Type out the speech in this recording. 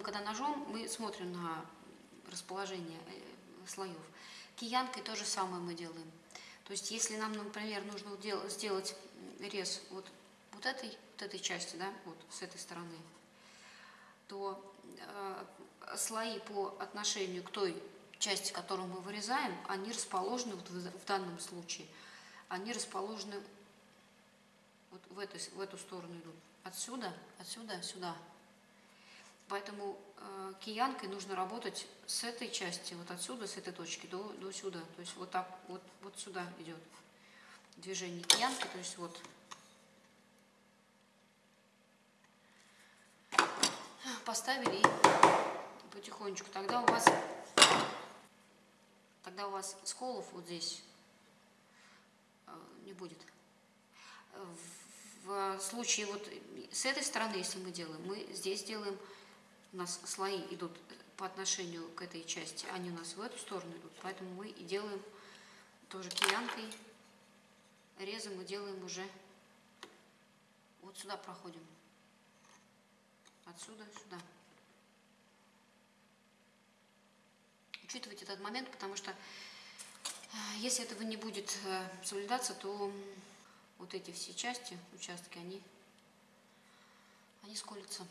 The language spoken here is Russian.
Делаем, когда ножом, мы смотрим на расположение э, слоев. Киянкой то же самое мы делаем. То есть, если нам, например, нужно сделать рез вот, вот, этой, вот этой части, да, вот с этой стороны, то э, слои по отношению к той части, которую мы вырезаем, они расположены вот в, в данном случае, они расположены вот в, эту, в эту сторону идут. Отсюда, отсюда, сюда. Поэтому э, киянкой нужно работать с этой части, вот отсюда, с этой точки до, до сюда. То есть вот так, вот, вот сюда идет движение киянки, то есть вот. Поставили и потихонечку. Тогда у вас, тогда у вас сколов вот здесь э, не будет. В случае вот с этой стороны, если мы делаем, мы здесь делаем у нас слои идут по отношению к этой части, они у нас в эту сторону идут, поэтому мы и делаем тоже киянкой, резом мы делаем уже, вот сюда проходим, отсюда сюда. Учитывайте этот момент, потому что э, если этого не будет э, соблюдаться, то вот эти все части, участки, они, они сколятся.